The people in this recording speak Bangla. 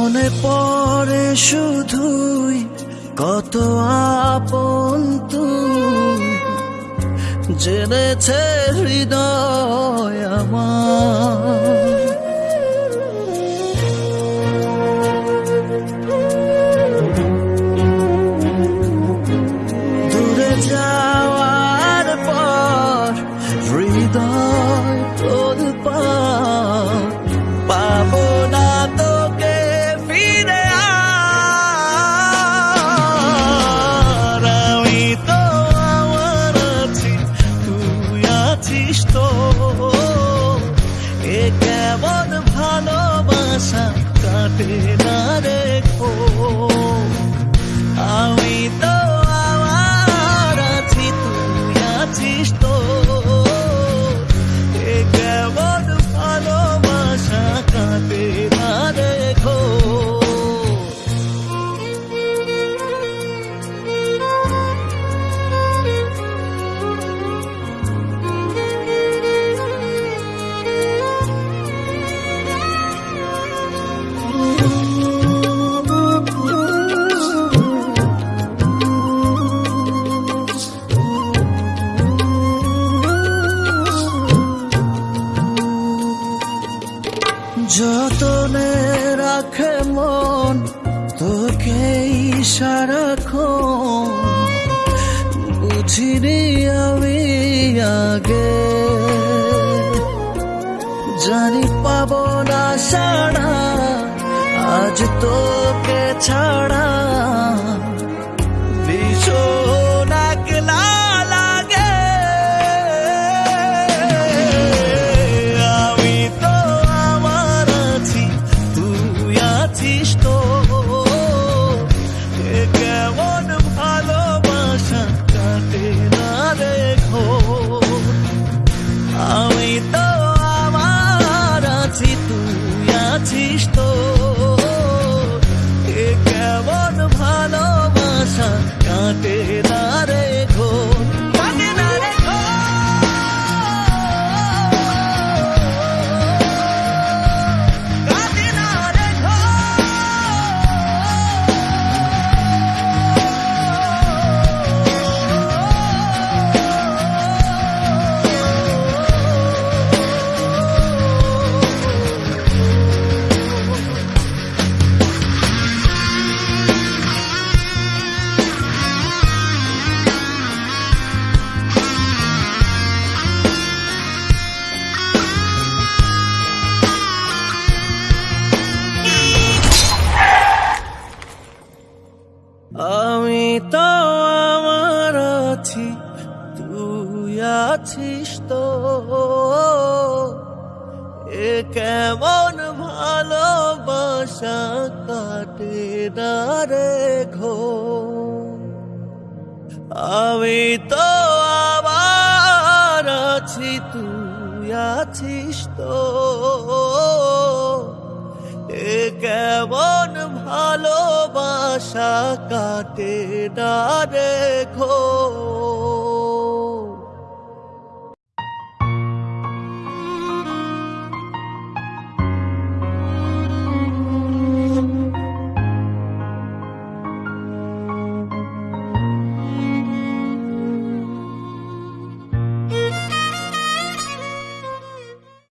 মনে পড়ে শুধুই কত আপন তুই। জেনেছে হৃদয় আমার। সারাক্ষণ বুঝিনি আমি আগে। জানি পাব না সারা আজ তোকে ছাড়া। আমি তো আমার আছি, তুই আছিস তো। এ কেমন ভালোবাসা কাটে না রে ঘো। আমি তো আবার আছি, তুই আছিস তো। এ কেমন ভালোবাসা কাটে না রেখো